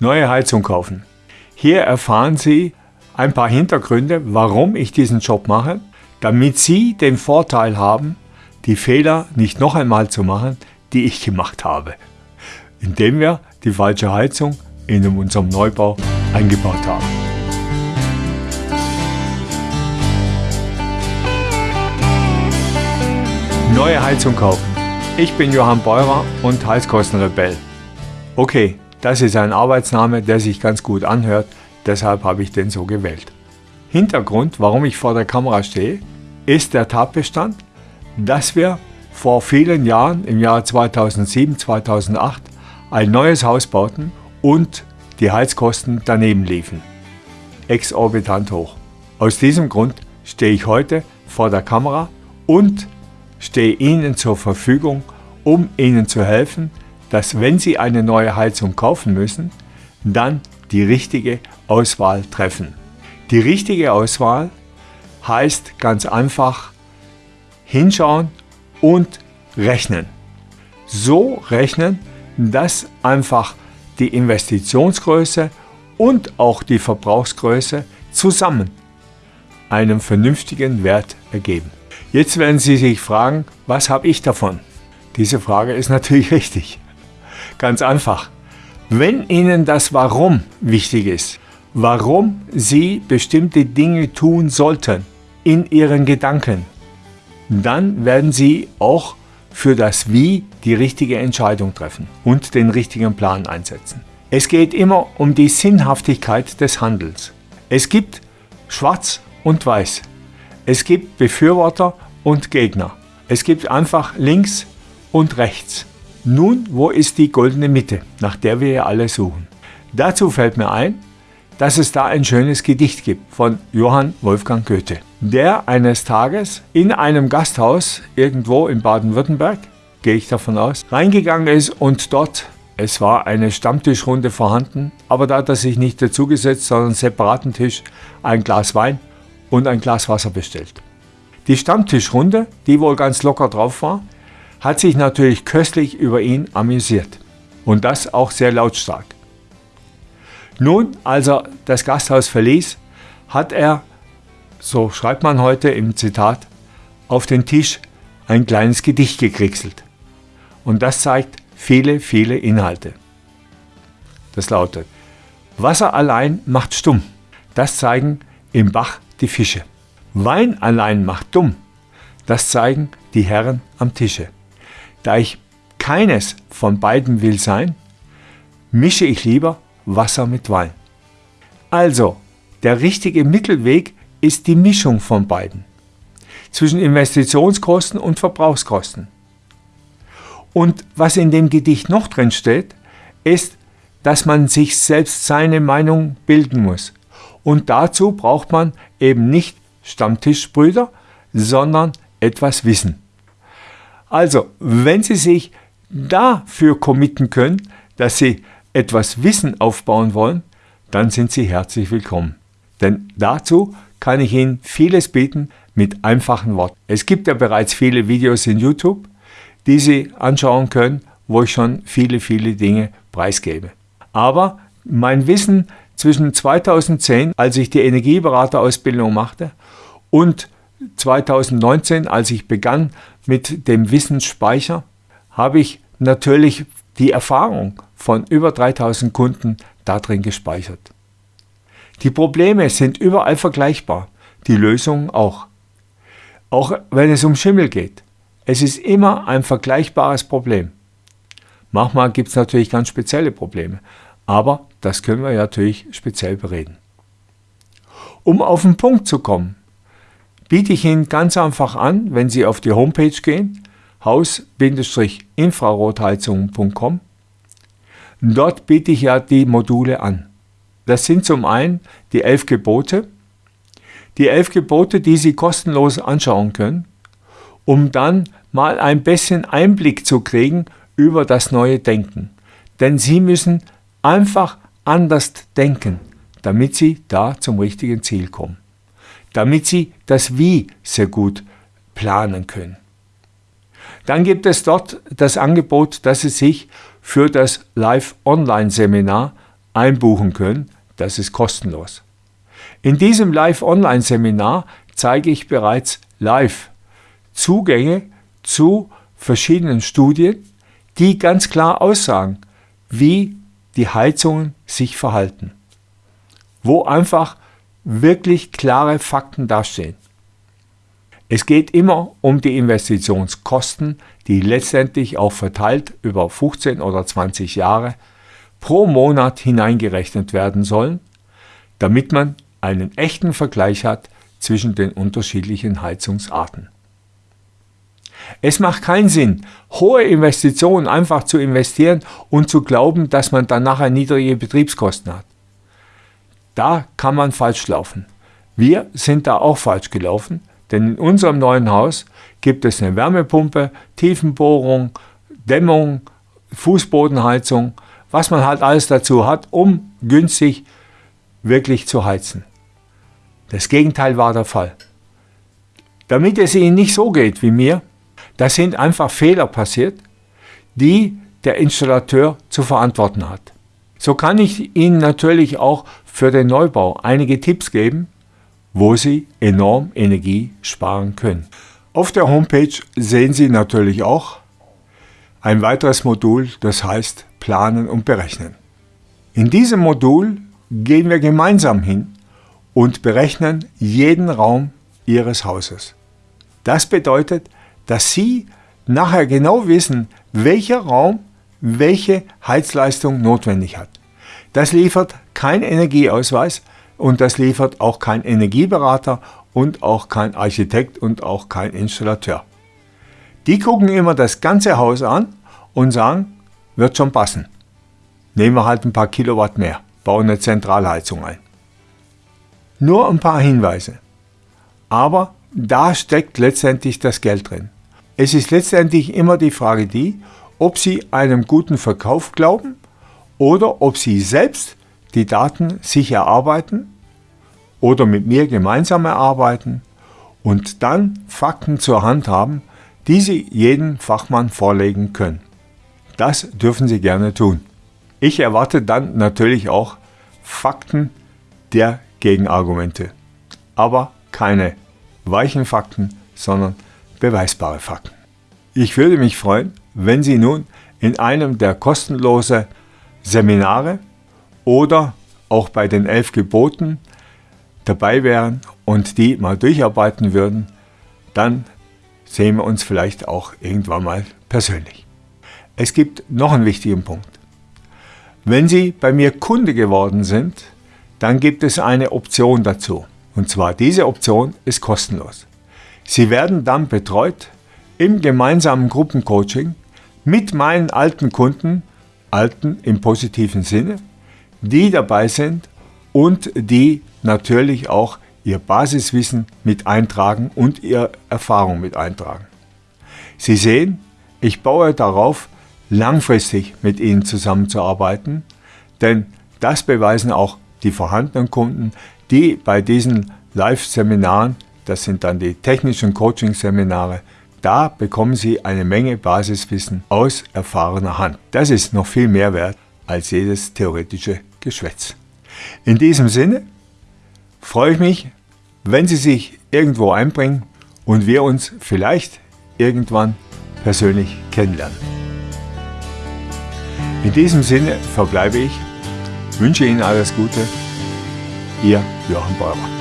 Neue Heizung kaufen. Hier erfahren Sie ein paar Hintergründe, warum ich diesen Job mache, damit Sie den Vorteil haben, die Fehler nicht noch einmal zu machen, die ich gemacht habe, indem wir die falsche Heizung in unserem Neubau eingebaut haben. Neue Heizung kaufen. Ich bin Johann Beurer und Heizkostenrebell. Okay, das ist ein Arbeitsname, der sich ganz gut anhört, deshalb habe ich den so gewählt. Hintergrund, warum ich vor der Kamera stehe, ist der Tatbestand, dass wir vor vielen Jahren, im Jahr 2007, 2008, ein neues Haus bauten und die Heizkosten daneben liefen. Exorbitant hoch. Aus diesem Grund stehe ich heute vor der Kamera und stehe Ihnen zur Verfügung, um Ihnen zu helfen, dass wenn Sie eine neue Heizung kaufen müssen, dann die richtige Auswahl treffen. Die richtige Auswahl heißt ganz einfach hinschauen und rechnen. So rechnen, dass einfach die Investitionsgröße und auch die Verbrauchsgröße zusammen einen vernünftigen Wert ergeben. Jetzt werden Sie sich fragen, was habe ich davon? Diese Frage ist natürlich richtig. Ganz einfach. Wenn Ihnen das Warum wichtig ist, warum Sie bestimmte Dinge tun sollten in Ihren Gedanken, dann werden Sie auch für das Wie die richtige Entscheidung treffen und den richtigen Plan einsetzen. Es geht immer um die Sinnhaftigkeit des Handels. Es gibt Schwarz und Weiß. Es gibt Befürworter und Gegner. Es gibt einfach links und rechts. Nun, wo ist die goldene Mitte, nach der wir ja alle suchen? Dazu fällt mir ein, dass es da ein schönes Gedicht gibt von Johann Wolfgang Goethe, der eines Tages in einem Gasthaus irgendwo in Baden-Württemberg, gehe ich davon aus, reingegangen ist und dort, es war eine Stammtischrunde vorhanden, aber da hat er sich nicht dazugesetzt, sondern separaten Tisch, ein Glas Wein und ein Glas Wasser bestellt. Die Stammtischrunde, die wohl ganz locker drauf war, hat sich natürlich köstlich über ihn amüsiert. Und das auch sehr lautstark. Nun, als er das Gasthaus verließ, hat er, so schreibt man heute im Zitat, auf den Tisch ein kleines Gedicht gekriegselt. Und das zeigt viele, viele Inhalte. Das lautet, Wasser allein macht stumm. Das zeigen im Bach die Fische. Wein allein macht dumm. Das zeigen die Herren am Tische. Da ich keines von beiden will sein, mische ich lieber Wasser mit Wein. Also, der richtige Mittelweg ist die Mischung von beiden. Zwischen Investitionskosten und Verbrauchskosten. Und was in dem Gedicht noch drin steht, ist, dass man sich selbst seine Meinung bilden muss. Und dazu braucht man eben nicht Stammtischbrüder, sondern etwas Wissen. Also, wenn Sie sich dafür committen können, dass Sie etwas Wissen aufbauen wollen, dann sind Sie herzlich willkommen. Denn dazu kann ich Ihnen vieles bieten mit einfachen Worten. Es gibt ja bereits viele Videos in YouTube, die Sie anschauen können, wo ich schon viele, viele Dinge preisgebe. Aber mein Wissen zwischen 2010, als ich die Energieberaterausbildung machte, und 2019, als ich begann mit dem Wissensspeicher, habe ich natürlich die Erfahrung von über 3000 Kunden darin gespeichert. Die Probleme sind überall vergleichbar, die Lösungen auch. Auch wenn es um Schimmel geht. Es ist immer ein vergleichbares Problem. Manchmal gibt es natürlich ganz spezielle Probleme, aber das können wir natürlich speziell bereden. Um auf den Punkt zu kommen, biete ich Ihnen ganz einfach an, wenn Sie auf die Homepage gehen, haus-infrarotheizungen.com. Dort biete ich ja die Module an. Das sind zum einen die elf Gebote, die elf Gebote, die Sie kostenlos anschauen können, um dann mal ein bisschen Einblick zu kriegen über das neue Denken. Denn Sie müssen einfach anders denken, damit Sie da zum richtigen Ziel kommen damit Sie das Wie sehr gut planen können. Dann gibt es dort das Angebot, dass Sie sich für das Live-Online-Seminar einbuchen können. Das ist kostenlos. In diesem Live-Online-Seminar zeige ich bereits live Zugänge zu verschiedenen Studien, die ganz klar aussagen, wie die Heizungen sich verhalten. Wo einfach wirklich klare Fakten dastehen. Es geht immer um die Investitionskosten, die letztendlich auch verteilt über 15 oder 20 Jahre pro Monat hineingerechnet werden sollen, damit man einen echten Vergleich hat zwischen den unterschiedlichen Heizungsarten. Es macht keinen Sinn, hohe Investitionen einfach zu investieren und zu glauben, dass man dann nachher niedrige Betriebskosten hat. Da kann man falsch laufen. Wir sind da auch falsch gelaufen, denn in unserem neuen Haus gibt es eine Wärmepumpe, Tiefenbohrung, Dämmung, Fußbodenheizung, was man halt alles dazu hat, um günstig wirklich zu heizen. Das Gegenteil war der Fall. Damit es Ihnen nicht so geht wie mir, da sind einfach Fehler passiert, die der Installateur zu verantworten hat. So kann ich Ihnen natürlich auch für den Neubau einige Tipps geben, wo Sie enorm Energie sparen können. Auf der Homepage sehen Sie natürlich auch ein weiteres Modul, das heißt Planen und Berechnen. In diesem Modul gehen wir gemeinsam hin und berechnen jeden Raum Ihres Hauses. Das bedeutet, dass Sie nachher genau wissen, welcher Raum welche Heizleistung notwendig hat. Das liefert kein Energieausweis und das liefert auch kein Energieberater und auch kein Architekt und auch kein Installateur. Die gucken immer das ganze Haus an und sagen, wird schon passen. Nehmen wir halt ein paar Kilowatt mehr, bauen eine Zentralheizung ein. Nur ein paar Hinweise. Aber da steckt letztendlich das Geld drin. Es ist letztendlich immer die Frage die, ob Sie einem guten Verkauf glauben oder ob Sie selbst die Daten sich erarbeiten oder mit mir gemeinsam erarbeiten und dann Fakten zur Hand haben, die Sie jedem Fachmann vorlegen können. Das dürfen Sie gerne tun. Ich erwarte dann natürlich auch Fakten der Gegenargumente, aber keine weichen Fakten, sondern beweisbare Fakten. Ich würde mich freuen, wenn Sie nun in einem der kostenlosen Seminare oder auch bei den elf Geboten dabei wären und die mal durcharbeiten würden, dann sehen wir uns vielleicht auch irgendwann mal persönlich. Es gibt noch einen wichtigen Punkt. Wenn Sie bei mir Kunde geworden sind, dann gibt es eine Option dazu. Und zwar diese Option ist kostenlos. Sie werden dann betreut im gemeinsamen Gruppencoaching mit meinen alten Kunden, alten im positiven Sinne, die dabei sind und die natürlich auch ihr Basiswissen mit eintragen und ihre Erfahrung mit eintragen. Sie sehen, ich baue darauf, langfristig mit Ihnen zusammenzuarbeiten, denn das beweisen auch die vorhandenen Kunden, die bei diesen Live-Seminaren, das sind dann die technischen Coaching-Seminare, da bekommen Sie eine Menge Basiswissen aus erfahrener Hand. Das ist noch viel mehr wert als jedes theoretische Geschwätz. In diesem Sinne freue ich mich, wenn Sie sich irgendwo einbringen und wir uns vielleicht irgendwann persönlich kennenlernen. In diesem Sinne verbleibe ich, wünsche Ihnen alles Gute, Ihr Johann Beurer.